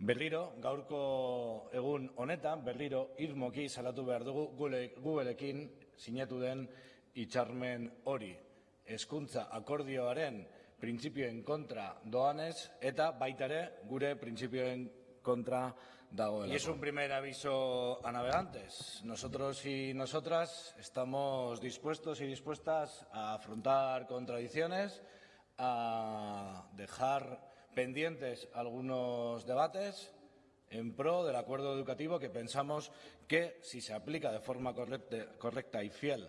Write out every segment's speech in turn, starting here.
Berriro, gaurko egun honetan, berriro irmoki salatu behar dugu Googleekin sinatu den itxarmen hori. Hezkuntza akordioaren printzipioen kontra doanez eta baita ere gure printzipioen contra dagoela. Y es un primer aviso a navegantes. Nosotros y nosotras estamos dispuestos y dispuestas a afrontar contradicciones, a dejar pendientes algunos debates en pro del acuerdo educativo que pensamos que si se aplica de forma correcta, y fiel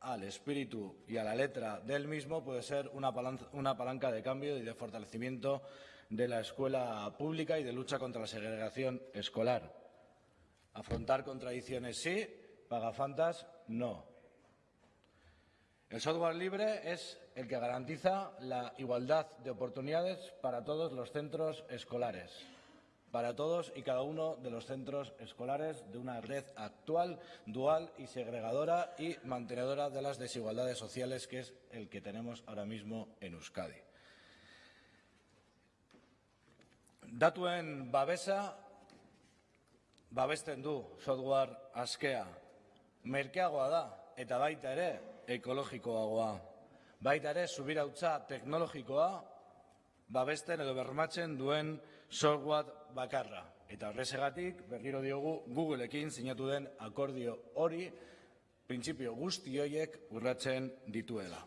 al espíritu y a la letra del mismo puede ser una palanca, de cambio y de fortalecimiento de la escuela pública y de lucha contra la segregación escolar. Afrontar contradicciones sí, pagafantas no. El software libre es el que garantiza la igualdad de oportunidades para todos los centros escolares, para todos y cada uno de los centros escolares de una red actual, dual y segregadora y mantenedora de las desigualdades sociales que es el que tenemos ahora mismo en Euskadi. Datuen babesa babesten du software askea. Merkeagoa da eta baita ere ekologikoagoa. Baita ere, subirautza teknologikoa babesten edo bermatzen duen software bakarra. Eta horrezegatik, berriro diogu, Googleekin sinatu den akordio hori, printzipio guzti horiek urratzen dituela.